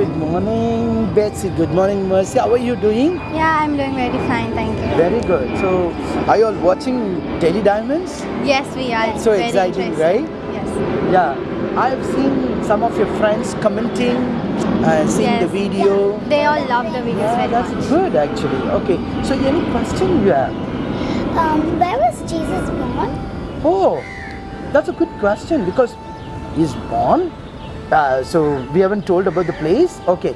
morning, Betsy. Good morning, Mercy. How are you doing? Yeah, I'm doing very fine, thank you. Very good. So, are you all watching Daily Diamonds? Yes, we are. So very exciting, right? Yes. Yeah. I've seen some of your friends commenting and seeing yes. the video. They all love the videos Yeah, very that's much. good actually. Okay. So, any question you have? Um, where was Jesus born? Oh, that's a good question because he's born. Uh, so we haven't told about the place. Okay,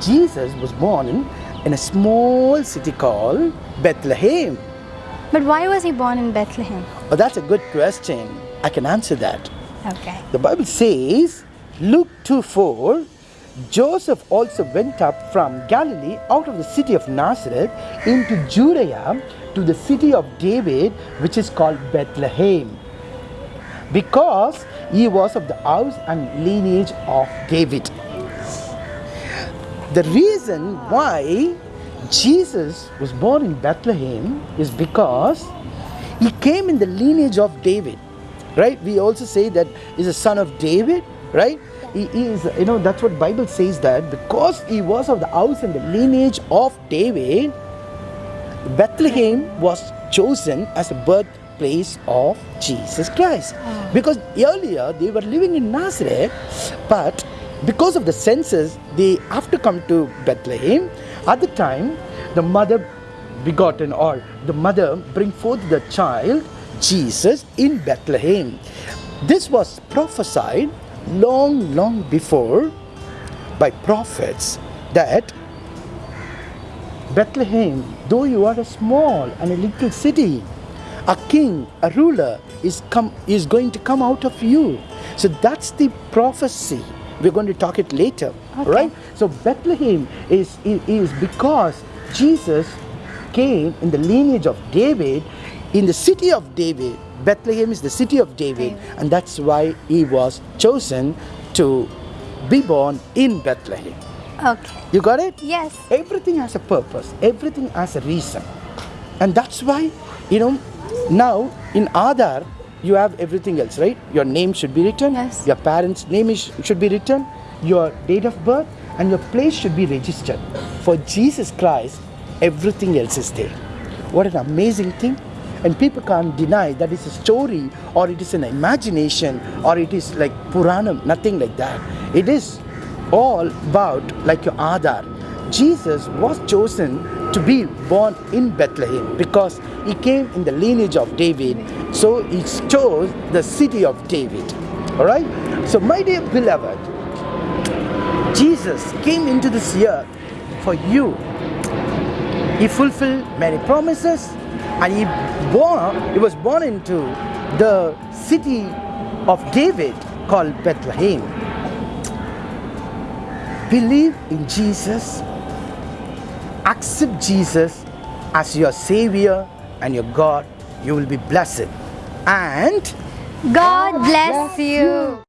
Jesus was born in, in a small city called Bethlehem. But why was he born in Bethlehem? Oh, that's a good question. I can answer that. Okay. The Bible says, Luke 2 4, Joseph also went up from Galilee out of the city of Nazareth into Judea to the city of David, which is called Bethlehem, because he was of the house and lineage of David. The reason why Jesus was born in Bethlehem is because he came in the lineage of David, right? We also say that he's a son of David, right? He is, you know, that's what Bible says that because he was of the house and the lineage of David, Bethlehem was chosen as a birthplace of Jesus Christ. Because earlier they were living in Nazareth, but because of the census, they have to come to Bethlehem. At the time, the mother begotten or the mother bring forth the child Jesus in Bethlehem. This was prophesied long, long before by prophets that Bethlehem, though you are a small and a little city, a king, a ruler is come is going to come out of you. So that's the prophecy. We're going to talk it later, Okay. right? So Bethlehem is, is is because Jesus came in the lineage of David, in the city of David. Bethlehem is the city of David, David. and that's why he was chosen to be born in Bethlehem. Okay. You got it? Yes. Everything has a purpose, everything has a reason. And that's why, you know, now in Aadhaar, you have everything else, right? Your name should be written, Yes. your parents' name is, should be written, your date of birth, and your place should be registered. For Jesus Christ, everything else is there. What an amazing thing! And people can't deny that it's a story or it is an imagination or it is like Puranam, nothing like that. It is all about like your Aadhaar. Jesus was chosen to be born in Bethlehem because he came in the lineage of David. So he chose the city of David. All right? So, my dear beloved, Jesus came into this earth for you. He fulfilled many promises and he born he was born into the city of David called Bethlehem. Believe in Jesus, accept Jesus as your savior and your God, you will be blessed. And God bless you.